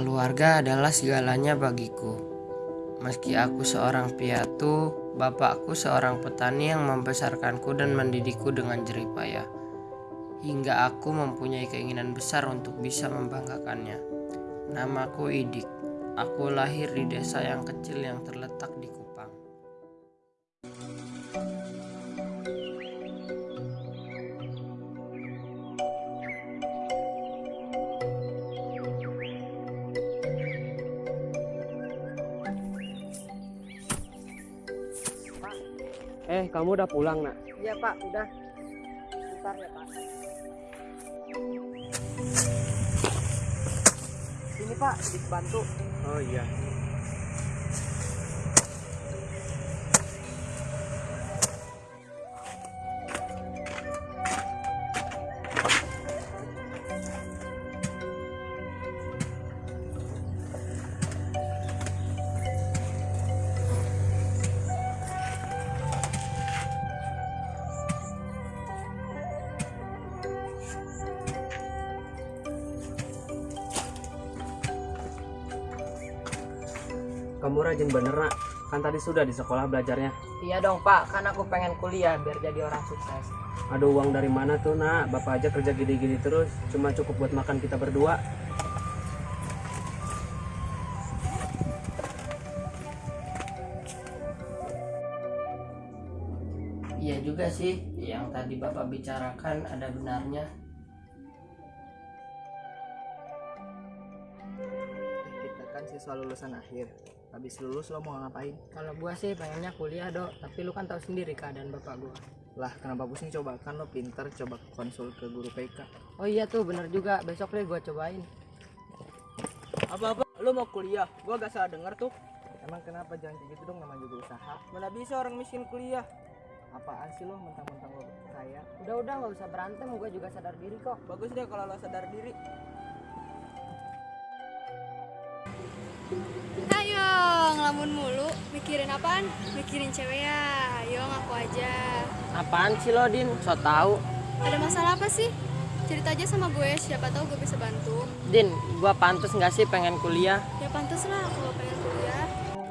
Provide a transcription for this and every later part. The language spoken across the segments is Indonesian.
Keluarga adalah segalanya bagiku. Meski aku seorang piatu, bapakku seorang petani yang membesarkanku dan mendidikku dengan jerih payah. Hingga aku mempunyai keinginan besar untuk bisa membanggakannya. Namaku Idik. Aku lahir di desa yang kecil yang terletak di Eh, kamu udah pulang, nak? Iya pak, udah. Bentar ya pak. Ini pak, dibantu. Oh iya. Kamu rajin bener, nak. Kan tadi sudah di sekolah belajarnya. Iya dong pak, kan aku pengen kuliah biar jadi orang sukses. Aduh, uang dari mana tuh, nak? Bapak aja kerja gini-gini terus. Cuma cukup buat makan kita berdua. Iya juga sih, yang tadi Bapak bicarakan ada benarnya. kita kan siswa lulusan akhir habis lulus lo mau ngapain Kalau gua sih pengennya kuliah dok, tapi lu kan tahu sendiri keadaan bapak gua. lah kenapa pusing coba kan lo pinter coba konsul ke guru PK Oh iya tuh bener juga, besok deh gua cobain. Apa-apa, lu mau kuliah? Gua gak salah denger tuh. emang kenapa jangan kayak gitu dong namanya juga usaha Mana bisa orang miskin kuliah? apaan sih lo mentang-mentang lo kaya Udah udah nggak usah berantem, gua juga sadar diri kok. Bagus deh kalau lo sadar diri. Ayo, ngelamun mulu. Mikirin apaan? Mikirin cewek ya. Ayo ngaku aja. Apaan sih lo Din? So tau. Ada masalah apa sih? Cerita aja sama gue, siapa tahu gue bisa bantu. Din, gua pantas nggak sih pengen kuliah? Ya pantas lah kalau pengen kuliah.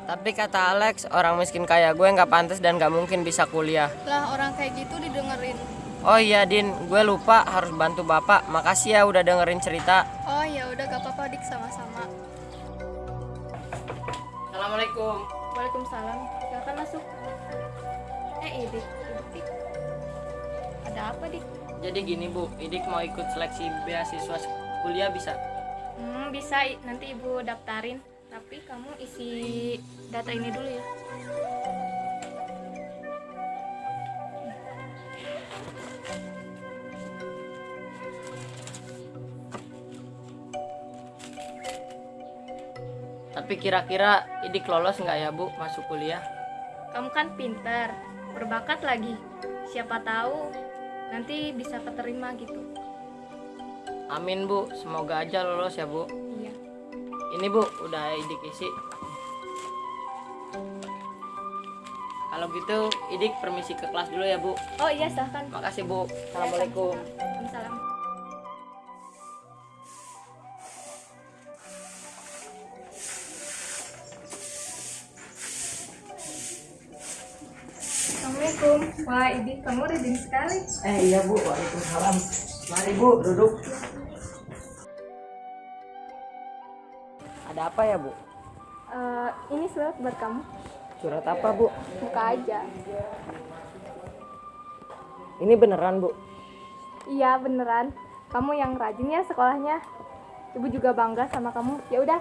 Tapi kata Alex, orang miskin kayak gue nggak pantas dan nggak mungkin bisa kuliah. Lah orang kayak gitu didengerin. Oh iya Din, gue lupa harus bantu Bapak. Makasih ya udah dengerin cerita. Oh ya udah gak apa-apa dik sama-sama. Assalamualaikum. Waalaikumsalam. Silakan masuk. Eh Idik, Idik, Dik. Ada apa dik? Jadi gini Bu, Idik mau ikut seleksi beasiswa kuliah bisa? Hmm, bisa nanti ibu daftarin. Tapi kamu isi data ini dulu ya. Tapi kira-kira Idik lolos nggak ya Bu masuk kuliah? Kamu kan pintar, berbakat lagi. Siapa tahu nanti bisa keterima gitu. Amin Bu, semoga aja lolos ya Bu. Iya. Ini Bu, udah Idik isi. Kalau gitu, Idik permisi ke kelas dulu ya Bu. Oh iya silahkan. Makasih Bu. Assalamualaikum. Waalaikumsalam. Assalamualaikum. Wah, Idi, kamu rajin sekali. Eh iya Bu, Waalaikumsalam. Mari Bu, duduk. Ada apa ya Bu? Eh, ini surat buat kamu. Surat apa Bu? Buka aja. Ini beneran Bu? Iya, beneran. Kamu yang rajin ya sekolahnya. Ibu juga bangga sama kamu. Ya udah,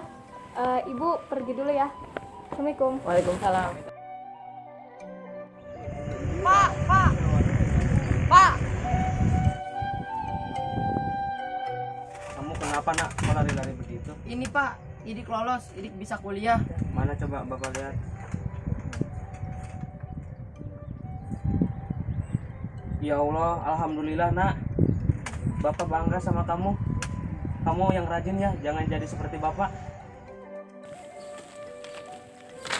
eh, Ibu pergi dulu ya. Assalamualaikum. Waalaikumsalam. Kenapa, nak? Kok lari-lari begitu? Ini Pak, Idik lolos, Idik bisa kuliah. Mana coba Bapak lihat? Ya Allah, alhamdulillah, nak. Bapak bangga sama kamu. Kamu yang rajin ya, jangan jadi seperti Bapak.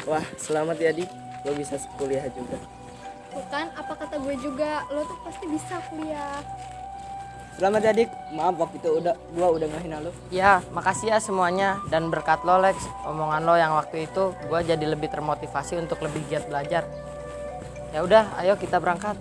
wah selamat ya dik lo bisa kuliah juga Bukan, apa kata gue juga, lo tuh pasti bisa kuliah. Selamat ya dik. Maaf waktu itu udah gua udah ngehina lu. Ya, makasih ya semuanya dan berkat lo Lex, omongan lo yang waktu itu gue jadi lebih termotivasi untuk lebih giat belajar. Ya udah, ayo kita berangkat.